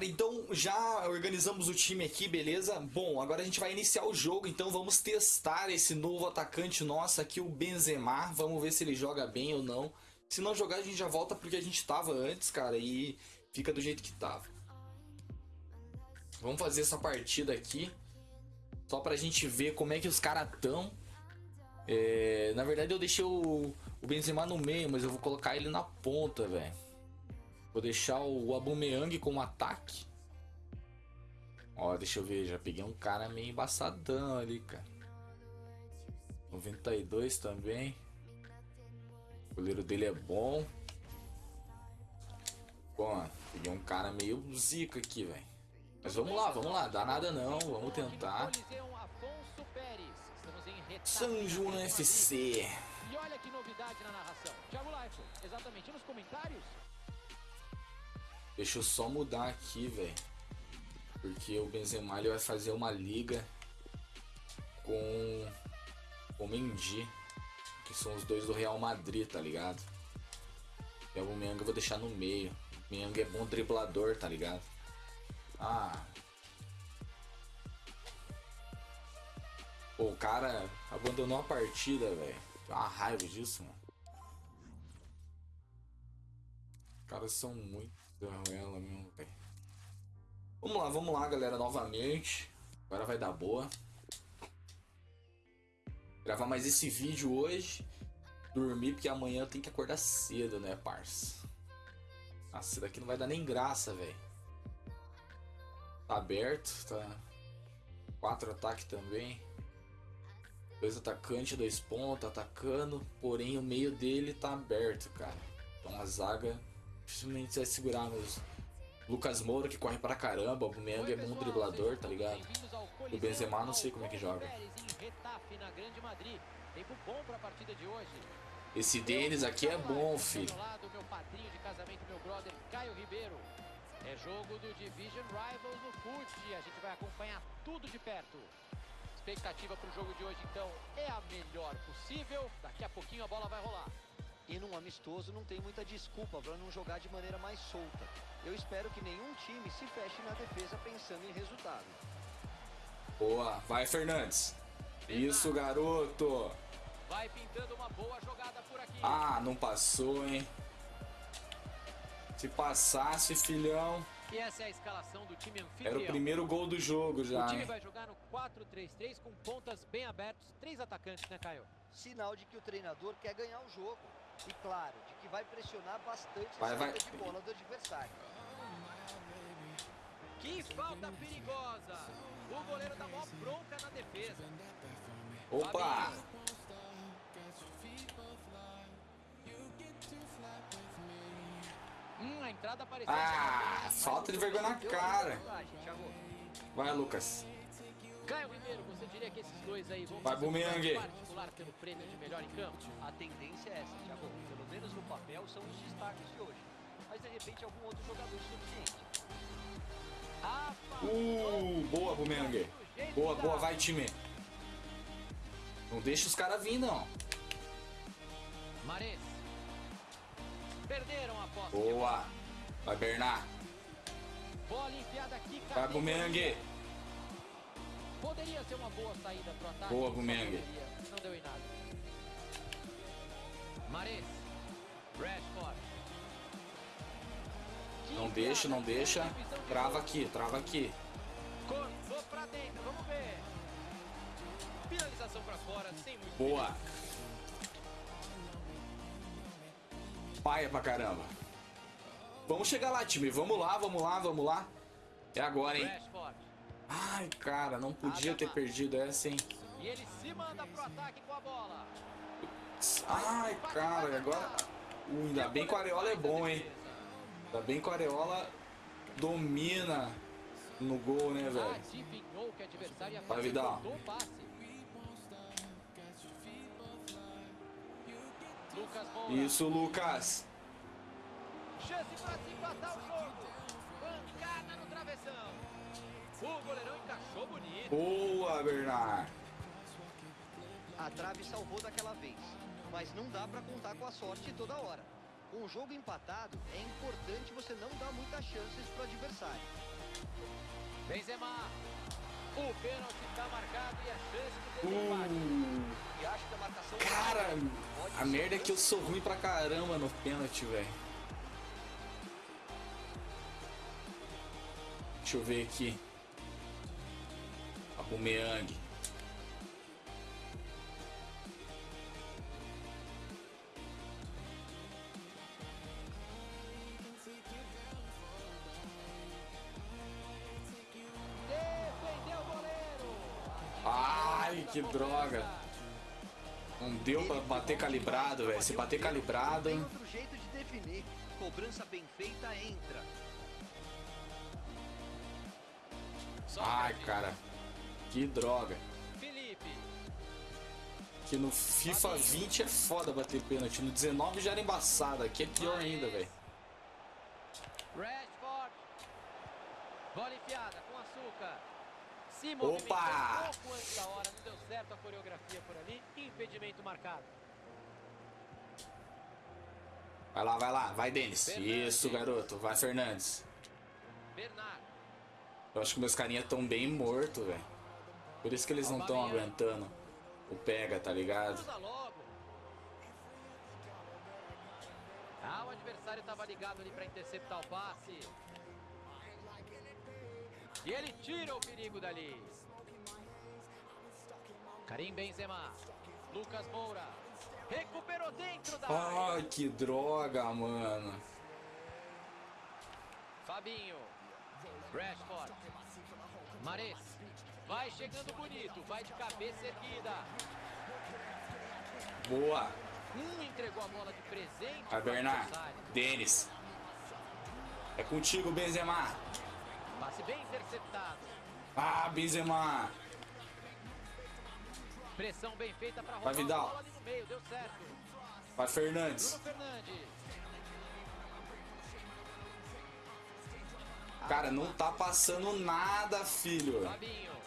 galera, então já organizamos o time aqui, beleza? Bom, agora a gente vai iniciar o jogo, então vamos testar esse novo atacante nosso aqui, o Benzema. Vamos ver se ele joga bem ou não. Se não jogar, a gente já volta porque a gente tava antes, cara, e fica do jeito que tava. Vamos fazer essa partida aqui, só pra gente ver como é que os caras tão. É, na verdade eu deixei o, o Benzema no meio, mas eu vou colocar ele na ponta, velho. Vou deixar o Aubameyang como ataque. Ó, deixa eu ver, já peguei um cara meio embaçadão ali, cara. 92 também. O goleiro dele é bom. Bom, peguei um cara meio zica aqui, velho. Mas vamos lá, vamos lá. Dá nada não, vamos tentar. São João FC. E olha que novidade na narração. Thiago Leifert, exatamente nos comentários. Deixa eu só mudar aqui, velho. Porque o Benzema ele vai fazer uma liga com o Mendy, que são os dois do Real Madrid, tá ligado? E o Menga eu vou deixar no meio. O é bom driblador, tá ligado? Ah. Pô, o cara abandonou a partida, velho. Uma raiva disso, mano. Os caras são muito ela mesmo, velho. Vamos lá, vamos lá, galera, novamente. Agora vai dar boa. Gravar mais esse vídeo hoje. Dormir, porque amanhã eu tenho que acordar cedo, né, parça? Nossa, isso daqui não vai dar nem graça, velho. Tá aberto, tá... Quatro ataques também. Dois atacantes, dois pontos, atacando. Porém, o meio dele tá aberto, cara. Então a zaga dificilmente vai segurar meus. Lucas Moura que corre pra caramba, o Meng é bom driblador, tá ligado? O Benzema não sei como é que joga. Esse Denis aqui é bom, filho. É jogo do Division Rivals no FUT, a gente vai acompanhar tudo de perto. Expectativa para o jogo de hoje, então, é a melhor possível. Daqui a pouquinho a bola vai rolar. E num amistoso não tem muita desculpa para não jogar de maneira mais solta. Eu espero que nenhum time se feche na defesa pensando em resultado. Boa, vai Fernandes. Isso, garoto. Vai pintando uma boa jogada por aqui. Ah, não passou, hein? Se passasse, filhão. E essa é a escalação do time anfitrião. Era o primeiro gol do jogo já. O time hein? vai jogar no 4-3-3 com pontas bem abertos, três atacantes, né, Caio? Sinal de que o treinador quer ganhar o jogo. E claro, de que vai pressionar bastante vai, a vai. de bola do adversário. Que falta perigosa! O goleiro dá mó bronca na defesa. Opa! Hum, a entrada apareceu. Ah, falta de vergonha na cara. Vai, Lucas. Caio Ribeiro, você diria que esses dois aí vão Vai, Bumeyang. particular pelo prêmio de melhor em campo? A tendência é essa, Thiago. Pelo menos no papel são os destaques de hoje. Mas de repente algum outro jogador suficiente. Rafa, Uh, boa, Bumeng. Boa, boa, vai, time. Não deixa os caras vir, não. Mares. Perderam a posse. Boa. Vai, Bernard. Bola enfiada aqui, Vai, Cadê? Poderia ser uma boa saída pro ataque. Boa, poderia. Não deu em nada. Mares. Rashford. Não deixa, não deixa. Trava aqui, trava aqui. Cortou pra dentro, vamos ver. Finalização pra fora, sem muito Boa. Paia pra caramba. Vamos chegar lá, time. Vamos lá, vamos lá, vamos lá. É agora, hein? Rashford. Ai, cara, não podia ter perdido essa, hein? E ele se manda pro ataque com a bola. Ai, cara, agora... Uh, ainda bem que o Areola é bom, hein? Ainda bem que o Areola domina no gol, né, velho? Vai, Vidal. Isso, Lucas. Chance pra se empatar o jogo. Pancada no travessão. O goleirão encaixou bonito. Boa, Bernard. A trave salvou daquela vez. Mas não dá para contar com a sorte toda hora. Com o jogo empatado, é importante você não dar muitas chances para o adversário. Benzema. O pênalti está marcado e a chance de desempate. Uh, E acho que a marcação... cara, pode a merda é que eu sou ruim pra caramba no pênalti, velho. Deixa eu ver aqui. O goleiro. Ai, que droga. Não deu pra bater calibrado, velho. Se bater calibrado. Tem outro jeito de definir. Cobrança bem feita entra. Ai, cara. Que droga. Felipe. Que no FIFA 20 é foda bater pênalti. No 19 já era embaçado. Aqui é pior ainda, velho. Rashford. Bola enfiada com açúcar. Se Opa! um pouco antes da hora, não deu certo a coreografia por ali. Impedimento marcado. Vai lá, vai lá. Vai, Denis. Isso, garoto. Vai, Fernandes. Bernard. Eu acho que meus carinha tão bem mortos, velho. Por isso que eles não estão aguentando o pega, tá ligado? Ah, o adversário estava ligado ali para interceptar o passe. E ele tira o perigo dali. Karim Benzema. Lucas Moura. Recuperou dentro da área. Ai, que droga, mano. Fabinho. Rashford. Mares. Vai chegando bonito. Vai de cabeça erguida. Boa. Um entregou a bola de presente. Vai, Bernard. Denis. É contigo, Benzema. Passe bem interceptado. Ah, Benzema. Pressão bem feita para Vai, Vidal. meio. Vai, Fernandes. Fernandes. Cara, não tá passando nada, filho. Fabinho.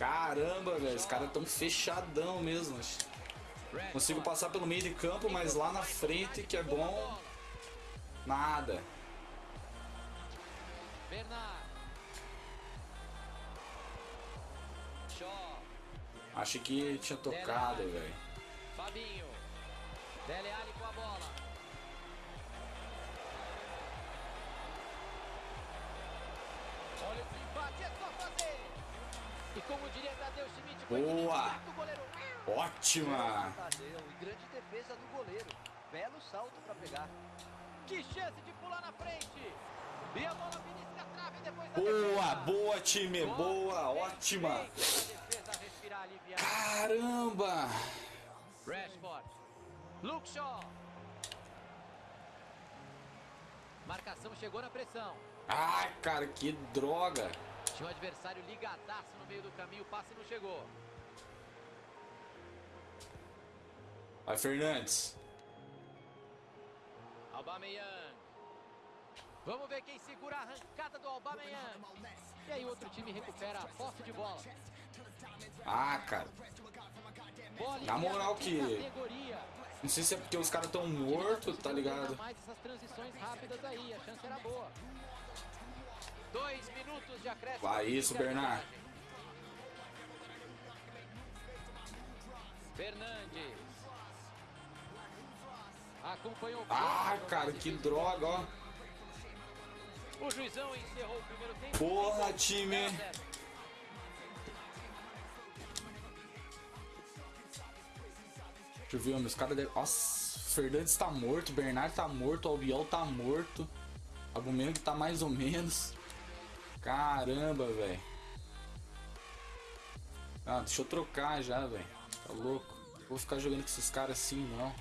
Caramba, velho. Os caras tão fechadão mesmo. Consigo passar pelo meio de campo, mas lá na frente, que é bom, nada. Achei que tinha tocado, velho. Fabinho. Dele com a bola. Olha o empate, é. E como diria Tadeu Schmidt, foi Boa. do goleiro. Ótima! Tadeu, e grande defesa do goleiro. Belo salto para pegar. Que chance de pular na frente. E a bola belisca a trave depois da Boa, defesa. boa, time! Boa, ótima! Pra defesa respirar. Caramba! Rashford. Luke Shaw. Marcação chegou na pressão. Ai, cara, que droga! Tinha o adversário ligadaço no meio do caminho, o passe não chegou. Vai, Fernandes. Aubameyang. Vamos ver quem segura a arrancada do Aubameyang. E aí outro time recupera a posse de bola. Ah, cara. Bola Na moral que-. Não sei se é porque os caras tão mortos, tá ligado? mais essas transições rápidas aí, a chance era boa. Dois minutos de acréscimo. Vai isso, Bernard. Fernandes. Acompanhou Ah, cara, que droga, ó. O juizão encerrou o primeiro tempo. Porra, time. Deixa eu ver, meus caras devem. Nossa, Fernandes tá morto, Bernard tá morto, Albiol tá morto. Abumento tá mais ou menos. Caramba, velho. Ah, deixa eu trocar já, velho. Tá louco. Vou ficar jogando com esses caras assim, não.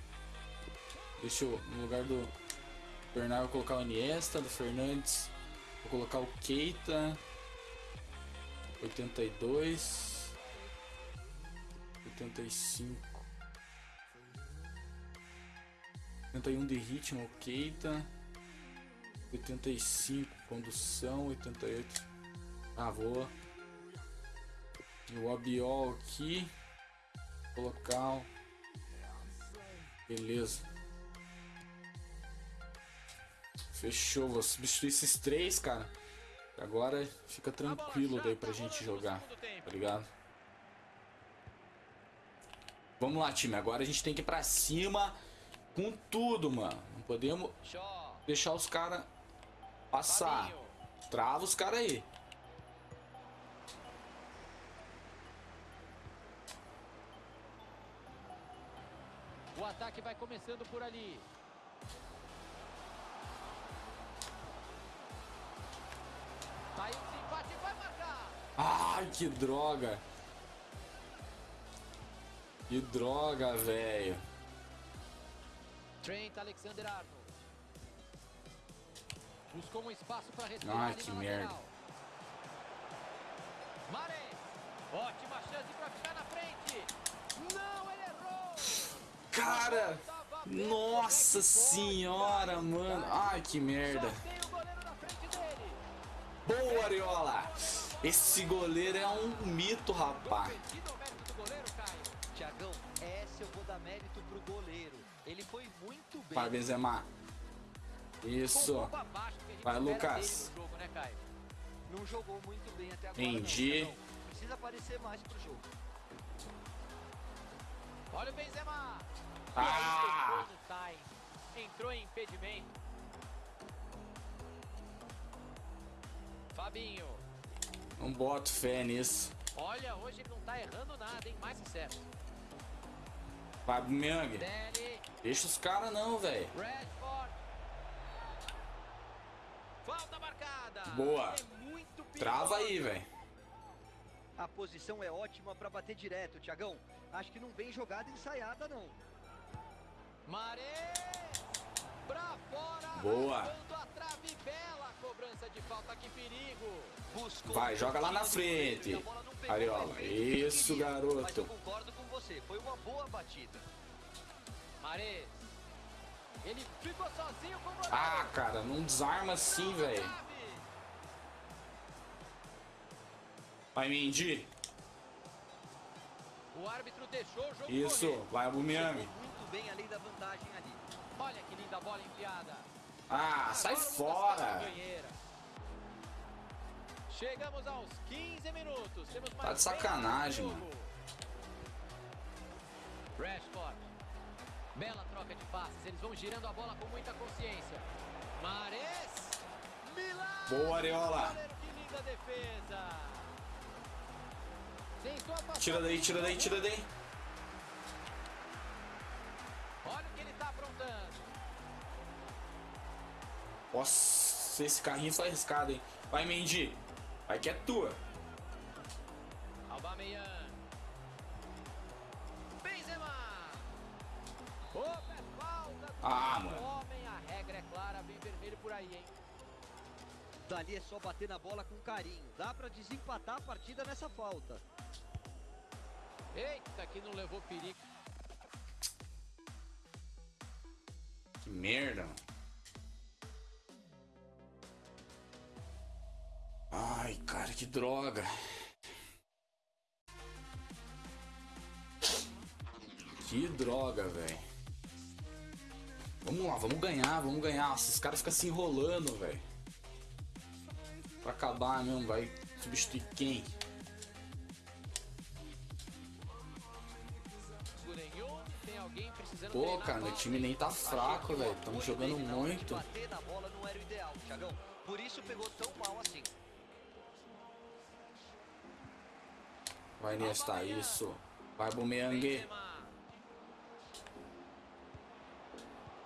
Deixa eu, no lugar do Bernard, vou colocar o Iniesta, do Fernandes. Vou colocar o Keita. 82. 85. 81 de ritmo, o Keita. 85, condução, 88. Ah. O Abiol aqui. Colocar. Beleza. Fechou, vou substituir esses três, cara. Agora fica tranquilo daí pra gente jogar, tá ligado? Vamos lá, time. Agora a gente tem que ir pra cima com tudo, mano. Não podemos deixar os caras passar. Trava os caras aí. O ataque vai começando por ali. Saiu o desempate vai marcar. Ai, que droga. Que droga, velho. Trent Alexander-Arnold. Buscou um espaço para respirar ali que merda. Ótima chance para ficar na frente. Não, ele errou. Cara, nossa é pode, senhora, mano. Ai, que merda. Boa, Ariola. Esse goleiro é um mito, rapaz. Tiagão, essa eu vou dar mérito pro goleiro. Ele foi muito bem. Vai, Benzema. Isso. Vai, Lucas. jogo, né? Não jogou muito bem até agora. Entendi. Não. Precisa aparecer mais pro jogo. Olha o Benzema. Ah! Entrou em impedimento. Fabinho. Não boto fé nisso. Olha, hoje ele não tá errando nada, hein? Mais. Vai, Myung. Dele. Deixa os caras não, velho. Redford. Falta marcada. Boa. É Trava aí, velho. A posição é ótima pra bater direto, Tiagão. Acho que não vem jogada ensaiada, não. Mares. Pra fora. Boa. a trave. Bela cobrança de falta. Que perigo. Buscou Vai, joga lá na frente. Ariola. Isso, queria. Mas eu garoto. concordo com você. Foi uma boa batida. Mares. Ele ficou sozinho com o. Ah, cara, não desarma assim, velho. Vai, Mendy. O árbitro deixou o jogo Isso. correr. Vai, Aubameyang. Jogou muito bem além da vantagem ali. Olha que linda bola enfiada. Ah, sai Agora o fora. Chegamos aos 15 minutos. Temos mais Tá de sacanagem, jogo. Rashford. Bela troca de passes. Eles vão girando a bola com muita consciência. Mares. Milagre. Boa, Areola. Que linda defesa. Tira daí, tira daí, tira daí. Olha o que ele tá aprontando. Nossa, esse carrinho foi arriscado, hein? Vai, Mendy. Vai que é tua. Aubameyang. Benzema. Opa, é falta. do Ah, mano. Homem, a regra é clara, bem vermelho por aí, hein? Dali é só bater na bola com carinho. Dá pra desempatar a partida nessa falta. Eita, que não levou perigo. Que merda, mano. Ai, cara, que droga. Que droga, velho. Vamos lá, vamos ganhar, vamos ganhar. Esses caras ficam se enrolando, velho. Pra acabar mesmo, vai substituir quem? Pô, cara, meu time nem tá fraco, velho. Estamos jogando muito. Ideal, assim. Vai Nesta, isso. Vai. Benzema.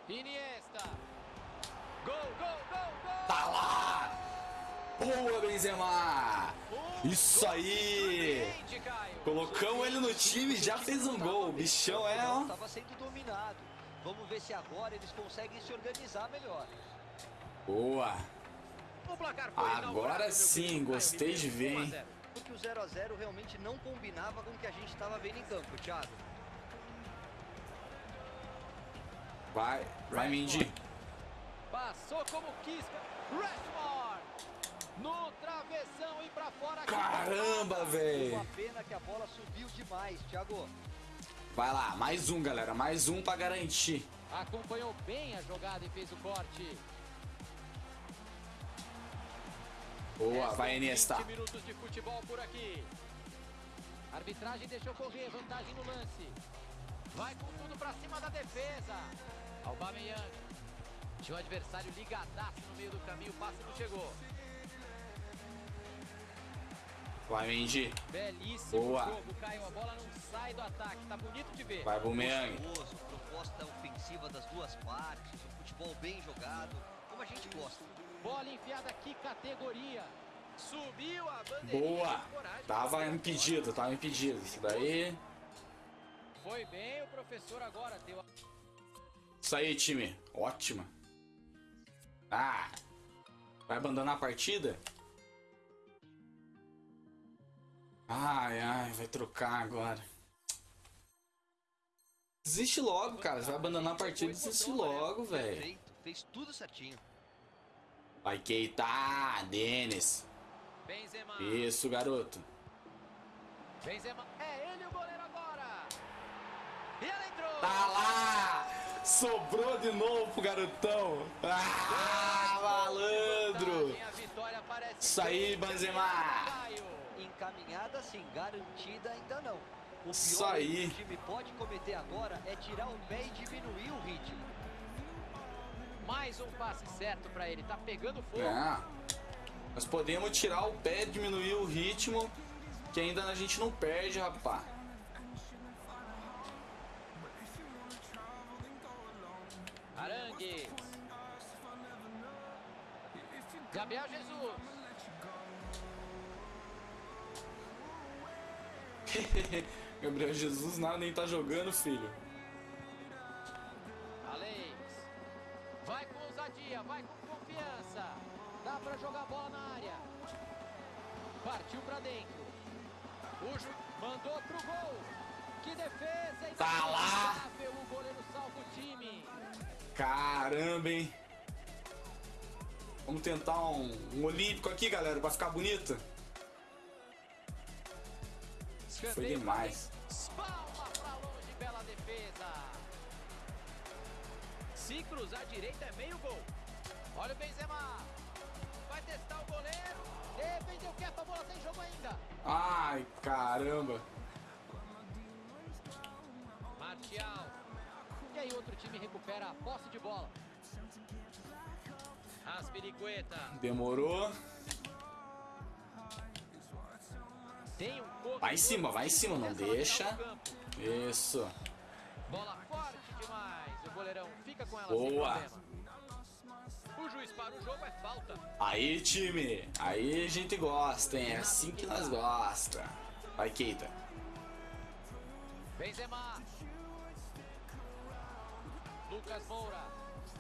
Iniesta. Gol, gol, gol, gol. Tá lá! Boa, Benzema! Isso aí! Colocamos ele no time e já fez um gol. O bichão é, ó. Estava sendo dominado. Vamos ver se agora eles conseguem se organizar melhor. Boa! Agora sim, gostei de ver, 1 a hein? 0. Porque o 0 a 0 realmente não combinava com o que a gente estava vendo em campo, Thiago. Vai, vai Mendy. Passou como quis. Rashford. No travessão e pra fora. Caramba, Uma velho! pena que a bola subiu demais, Thiago. Vai lá, mais um, galera. Mais um pra garantir. Acompanhou bem a jogada e fez o corte. Boa, vai Iniesta. 20 minutos de futebol por aqui. Arbitragem deixou correr, vantagem no lance. Vai com tudo pra cima da defesa. Aubameyang. Tinha o adversário ligadaço no meio do caminho, o passe não chegou. Vai, Mendy. Belíssimo Boa. jogo, Caio. A bola não sai do ataque, tá bonito de ver. Vai. Gostoso, proposta ofensiva das duas partes, um futebol bem jogado, como a gente gosta. Bola enfiada, que categoria. Subiu a bandeirinha Boa. Tava impedido, tava impedido. Isso daí. Foi bem o professor agora, deu a... Isso aí, time. Ótima. Ah. Vai abandonar a partida? Ai, ai, vai trocar agora. Desiste logo, cara. Você vai abandonar a partida, desiste logo, velho. Fez tudo certinho. Vai, Keita. Denis. Benzema. Isso, garoto. Benzema. É ele o goleiro agora. E ela entrou. Tá lá! Sobrou de novo pro garotão. Ah, malandro! Isso aí, Benzema. Encaminhada sim, garantida ainda não. O pior que o time pode cometer agora é tirar o pé e diminuir o ritmo. Mais um passe certo pra ele. Tá pegando fogo. É. Nós podemos tirar o pé, diminuir o ritmo, que ainda a gente não perde, rapá. Arangues. Gabriel Jesus. Gabriel Jesus nada nem tá jogando, filho. Alex. Vai com ousadia, vai com confiança. Dá pra jogar a bola na área. Partiu pra dentro. O Ju mandou pro gol. Que defesa Tá lá. inacreditável. O goleiro salva o time. Caramba, hein? Vamos tentar um, um olímpico aqui, galera, pra ficar bonito. Foi demais. pra dentro. Palma pra longe, bela defesa. Se cruzar direita é meio gol. Olha o Benzema. Vai testar o goleiro. Defendeu quieto, a bola tem jogo ainda. Ai, caramba. Martial. E aí outro time recupera a posse de bola. Aspiricueta. Demorou. Vai em cima, vai em cima, não deixa. campo. Isso. Bola forte demais. O goleirão fica com ela Boa. O juiz para o jogo é falta. Aí, time. Aí a gente gosta, hein? É assim que nós gosta. Vai, Keita. Benzema. Lucas Moura.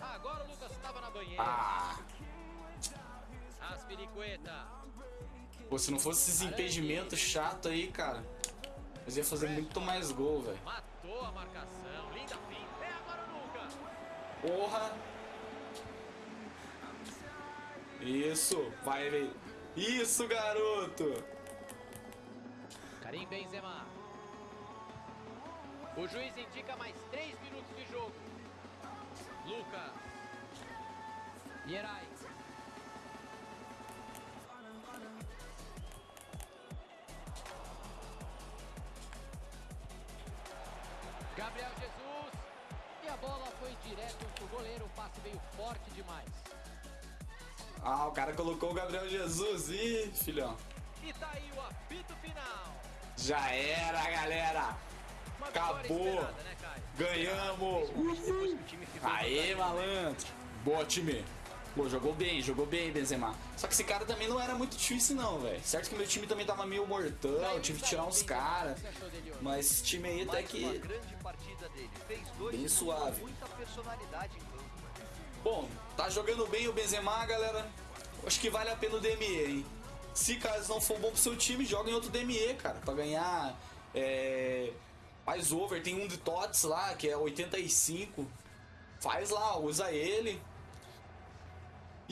Agora o Lucas estava na banheira. Ah, Aspiricueta. Pô, se não fosse esses impedimentos chato aí, cara, nós ia fazer muito mais gol, velho. Matou a marcação. Linda finta. É agora o. Porra! Isso, vai, velho. Isso, garoto! Karim Benzema. O juiz indica mais 3 minutos de jogo. Lucas. Lierais. Direto pro goleiro. O passe veio forte demais. Ah, o cara colocou o Gabriel Jesus. Ih, filhão. E tá aí o apito final. Já era, galera. Uma Acabou. né? Ganhamos. Em Aê, malandro. Boa, time. Pô, jogou bem, jogou bem, Benzema. Só que esse cara também não era muito difícil, não, velho. Certo que meu time também tava meio mortão, tive que tirar uns caras. Você achou dele hoje? Mas esse time aí até que. Bem suave. campo. Bom, tá jogando bem o Benzema, galera. Acho que vale a pena o DME, hein? Se caso não for bom pro seu time, joga em outro DME, cara. Pra ganhar é, mais over. Tem um de TOTS lá, que é 85. Faz lá, usa ele.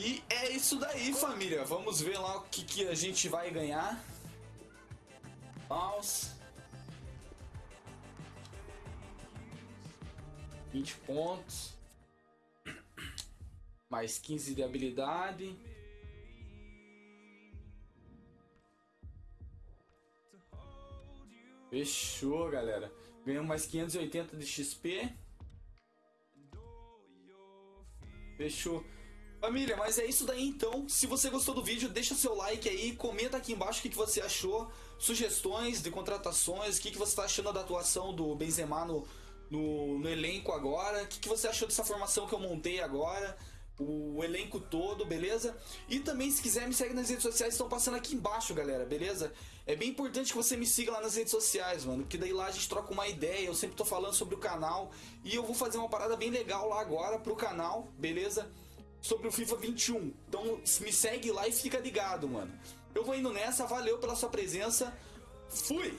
E é isso daí, família. Vamos ver lá o que, que a gente vai ganhar. Mouse. 20 pontos. Mais 15 de habilidade. Fechou, galera. Ganhamos mais 580 de XP. Fechou. Família, mas é isso daí então. Se você gostou do vídeo, deixa seu like aí, comenta aqui embaixo o que, que você achou, sugestões de contratações, o que, que você está achando da atuação do Benzema no, no, no elenco agora, o que, que você achou dessa formação que eu montei agora, o elenco todo, beleza? E também, se quiser, me segue nas redes sociais, estão passando aqui embaixo, galera, beleza? É bem importante que você me siga lá nas redes sociais, mano, porque daí lá a gente troca uma ideia, eu sempre tô falando sobre o canal, e eu vou fazer uma parada bem legal lá agora pro canal, beleza? Sobre o FIFA 21. Então me segue lá e fica ligado, mano. Eu vou indo nessa, valeu pela sua presença. Fui!